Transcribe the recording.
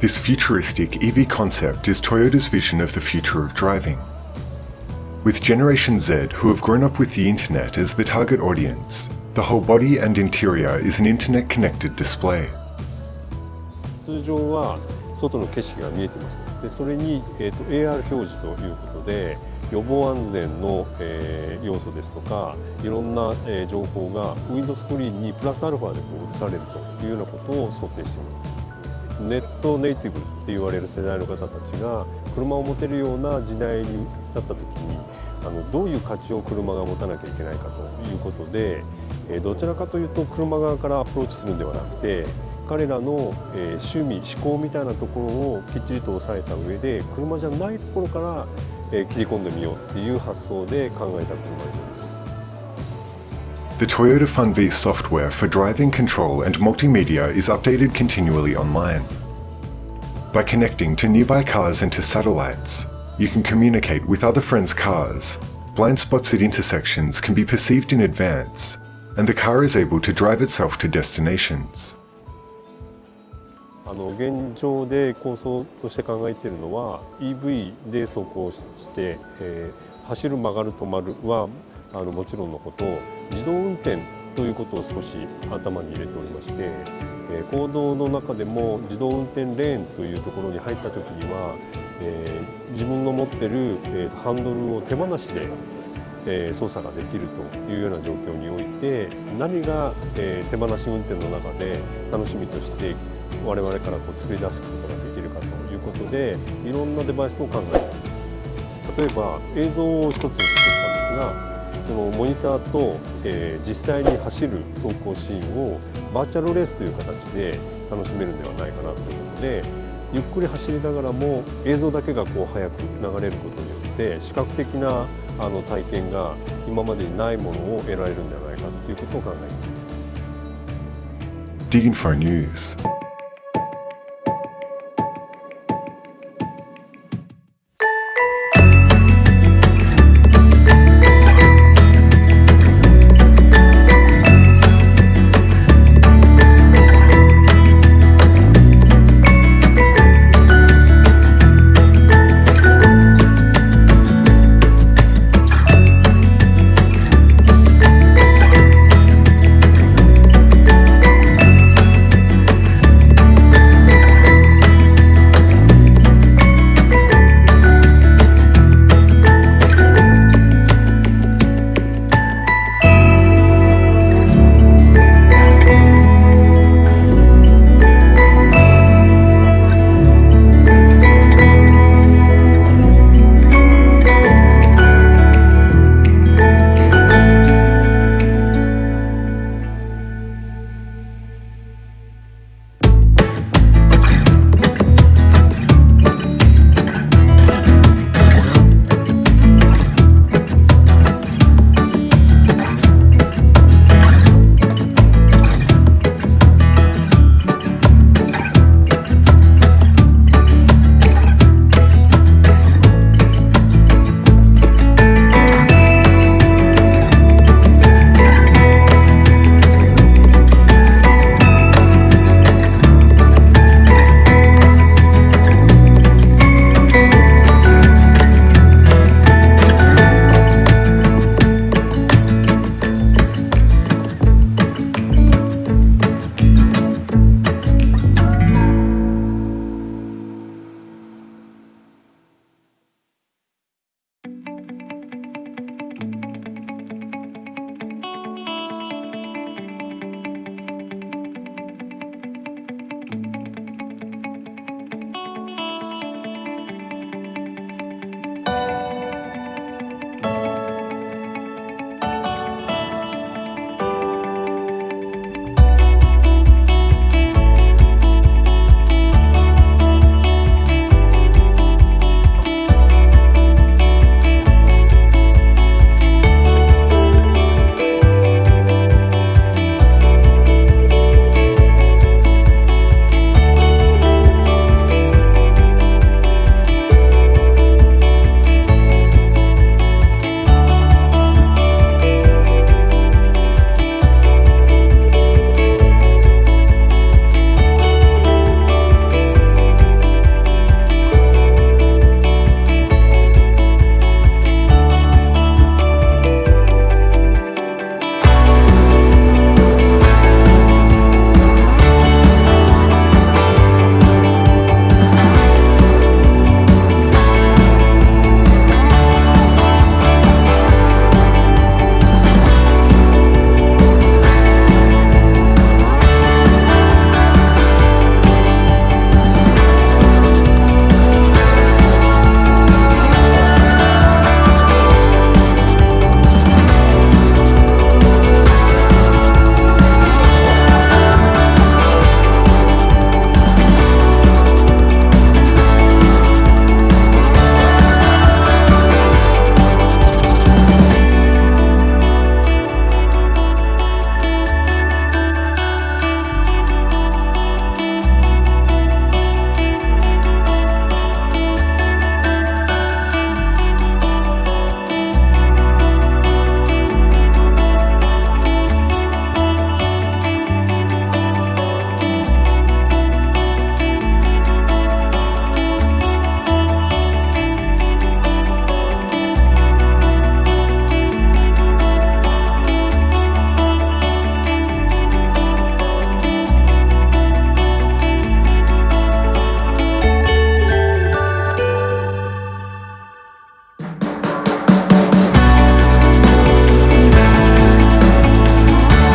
This futuristic EV concept is Toyota's vision of the future of driving. With Generation Z, who have grown up with the internet as the target audience, the whole body and interior is an internet-connected display. 通常は外の景色が見えてますでそれに、えーと、AR 表示ということで予防安全の、えー、要素ですとかいろんな、えー、情報がウィンドスクリーンにプラスアルファでこう映されるというようなことを想定しています ネットネイティブって言われる世代の方たちが車を持てるような時代になった時にあのどういう価値を車が持たなきゃいけないかということで、え、どちらかというと車側からアプローチするんではなくて彼らの、え趣味思考みたいなところをきっちりと抑えた上で車じゃないところから、え切り込んでみようっていう発想で考えた車になります。The Toyota FunV software for driving control and multimedia is updated continually online. By connecting to nearby cars and to satellites, you can communicate with other friends' cars, blind spots at intersections can be perceived in advance, and the car is able to drive itself to destinations. あの現状で構想として考えているのは EV で走行して、えー、走る曲がる止まるはあのもちろんのこと 自動運転ということを少し頭に入れておりまして、えー、行動の中でも自動運転レーンというところに入った時には、え、自分の持ってる、え、ハンドルを手放しでえ操作ができるというような状況において何が、え手放し運転の中で楽しみとして我々からこう作り出すことができるかということでいろんなデバイスを考えています。例えば映像を一つ作ったんですがそのモニターと、えー、実際に走る走行シーンをバーチャルレースという形で楽しめるんではないかなということでゆっくり走りながらも映像だけがこう速く流れることによって視覚的なあの体験が今までにないものを得られるんではないかということを考えています。